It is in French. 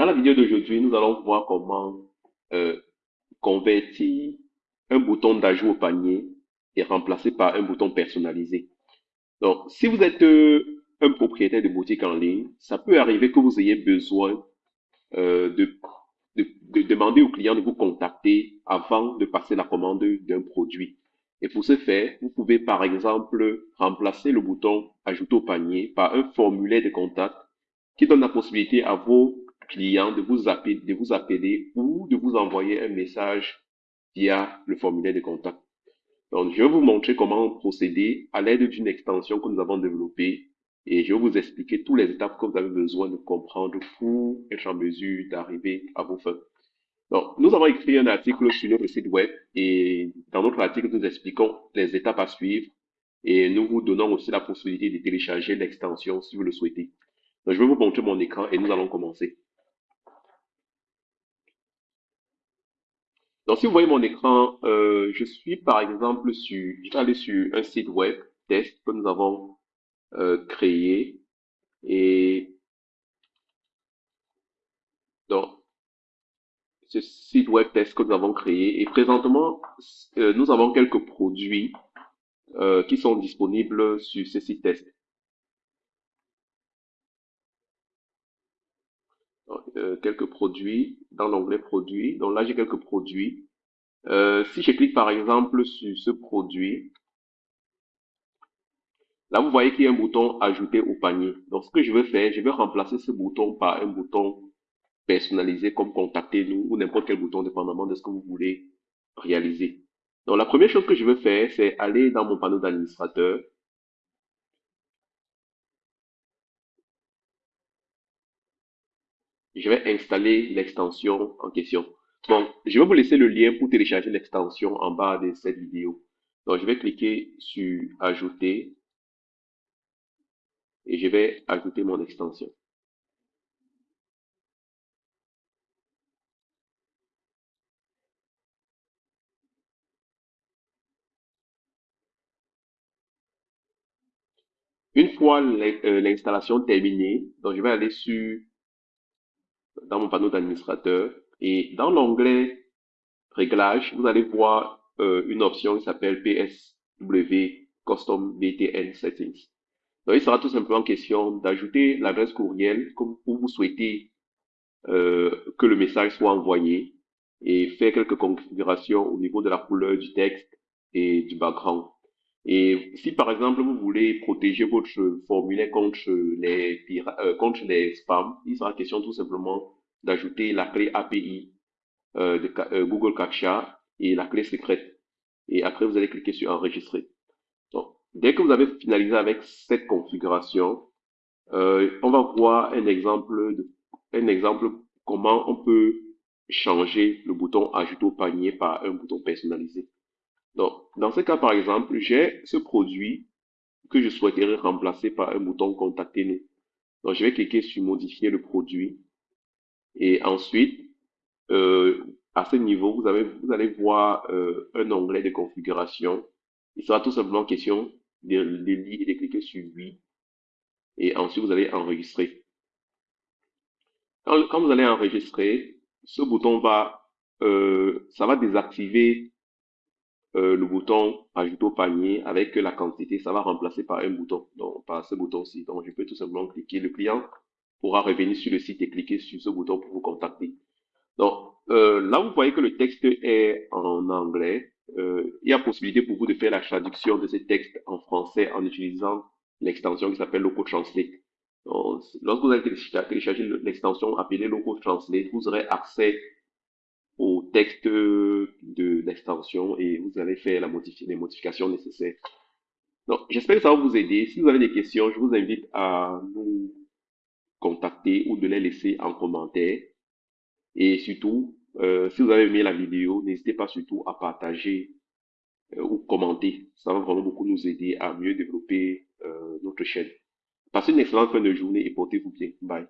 Dans la vidéo d'aujourd'hui, nous allons voir comment euh, convertir un bouton d'ajout au panier et remplacer par un bouton personnalisé. Donc, si vous êtes euh, un propriétaire de boutique en ligne, ça peut arriver que vous ayez besoin euh, de, de, de demander au client de vous contacter avant de passer la commande d'un produit. Et pour ce faire, vous pouvez par exemple remplacer le bouton ajouter au panier par un formulaire de contact qui donne la possibilité à vos clients de vous appeler, de vous appeler ou de vous envoyer un message via le formulaire de contact. Donc, je vais vous montrer comment procéder à l'aide d'une extension que nous avons développée et je vais vous expliquer toutes les étapes que vous avez besoin de comprendre pour être en mesure d'arriver à vos fins. Donc, nous avons écrit un article sur notre site web et dans notre article, nous expliquons les étapes à suivre et nous vous donnons aussi la possibilité de télécharger l'extension si vous le souhaitez. Donc, je vais vous montrer mon écran et nous allons commencer. Donc, si vous voyez mon écran, euh, je suis par exemple sur, je sur un site web test que nous avons euh, créé et donc ce site web test que nous avons créé et présentement euh, nous avons quelques produits qui sont disponibles sur ce site test. Euh, quelques produits dans l'onglet produits. Donc là, j'ai quelques produits. Euh, si je clique par exemple sur ce produit, là, vous voyez qu'il y a un bouton ajouter au panier. Donc, ce que je vais faire, je vais remplacer ce bouton par un bouton personnalisé comme contactez-nous ou n'importe quel bouton dépendamment de ce que vous voulez réaliser. Donc, la première chose que je vais faire, c'est aller dans mon panneau d'administrateur je vais installer l'extension en question. Bon, je vais vous laisser le lien pour télécharger l'extension en bas de cette vidéo. Donc, je vais cliquer sur Ajouter et je vais ajouter mon extension. Une fois euh, l'installation terminée, donc je vais aller sur dans mon panneau d'administrateur. Et dans l'onglet Réglages, vous allez voir euh, une option qui s'appelle PSW Custom BTN Settings. Donc, il sera tout simplement question d'ajouter l'adresse courriel comme où vous souhaitez euh, que le message soit envoyé et faire quelques configurations au niveau de la couleur du texte et du background. Et si par exemple vous voulez protéger votre formulaire contre les, euh, contre les spams, il sera question tout simplement d'ajouter la clé API euh, de euh, Google Captcha et la clé secrète. Et après, vous allez cliquer sur enregistrer. Donc, dès que vous avez finalisé avec cette configuration, on va voir un exemple de, un exemple comment on peut changer le bouton ajouter au panier par un bouton personnalisé. Donc, dans ce cas, par exemple, j'ai ce produit que je souhaiterais remplacer par un bouton contactez-nous. Donc, je vais cliquer sur modifier le produit. Et ensuite, euh, à ce niveau, vous, allez voir euh, un onglet de configuration. Il sera tout simplement question de, et de cliquer sur oui. Et ensuite, vous allez enregistrer. Quand, quand vous allez enregistrer, ce bouton va, euh, ça va désactiver euh, le bouton ajouter au panier avec la quantité, ça va remplacer par un bouton, donc par ce bouton-ci. Donc, je peux tout simplement cliquer. Le client pourra revenir sur le site et cliquer sur ce bouton pour vous contacter. Donc, euh, là, vous voyez que le texte est en anglais. Euh, il y a possibilité pour vous de faire la traduction de ce texte en français en utilisant l'extension qui s'appelle Loco Translate. Donc, lorsque vous allez télécharger l'extension appelée Loco Translate, vous aurez accès texte de l'extension et vous allez faire les modifications nécessaires. Donc, j'espère que ça va vous aider. Si vous avez des questions, je vous invite à nous contacter ou de les laisser en commentaire. Et surtout, euh, si vous avez aimé la vidéo, n'hésitez pas surtout à partager euh, ou commenter. Ça va vraiment beaucoup nous aider à mieux développer euh, notre chaîne. Passez une excellente fin de journée et portez-vous bien. Bye.